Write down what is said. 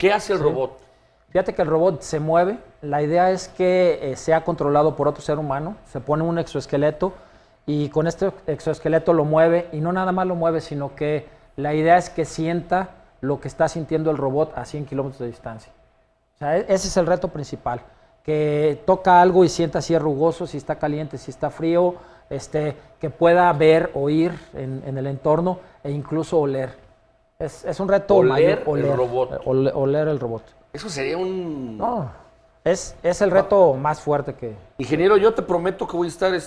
¿Qué hace el Sí. robot? Fíjate que el robot se mueve. La idea es que eh, sea controlado por otro ser humano. Se pone un exoesqueleto y con este exoesqueleto lo mueve. Y no nada más lo mueve, sino que la idea es que sienta lo que está sintiendo el robot a 100 kilómetros de distancia. O sea, e- ese es el reto principal. Que toca algo y sienta si es rugoso, si está caliente, si está frío, este, que pueda ver, oír en, en el entorno e incluso oler. Es, es un reto Oler mayor, el robot. eh, ole- oler el robot. Eso sería un... No, es, es el reto más fuerte que... Ingeniero, yo te prometo que voy a estar